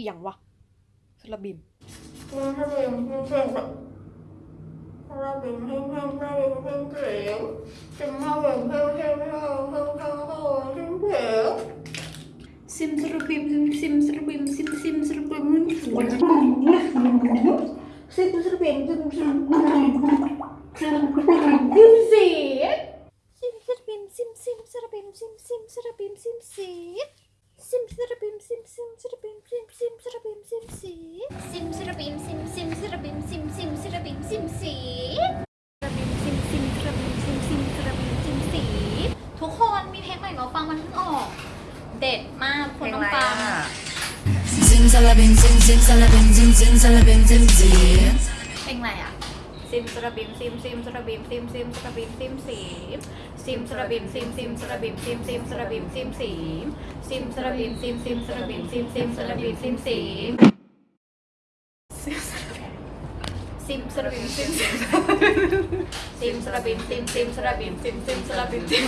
一样哇。 슬라빔 슬라빔 흰색 슬라빔 sim 슬라빔 sim 슬라빔 sim 슬라빔 sim 심슬빔 sim 심심슬빔 sim 심심슬빔 sim simsirabim sim simsirabim sim simsirabim sim sim simsirabim sim simsirabim sim simsirabim ร่เราฟังมันเพิ่งออก เด็ดมากคนต้องฟังซิมซาลาบินซิมซิมซาลาบินซิมซิมซาลาบินซิมซีเพลงอะไรอะซิมซาลาบินซิมซิมซาลาบินซิมซิมซาลาบินซิมสีซิมซาลาบินซิมซิมซาลาบินซิมซิมซาลาบินซิมสีซิมซาลาบินซิมซิมซาลาบินซิมซิมซาลาบินซิมสีซิมสระบิมซิมซิมสระบิมซิมซิมสระบิมซิมซิมาระบิมซิม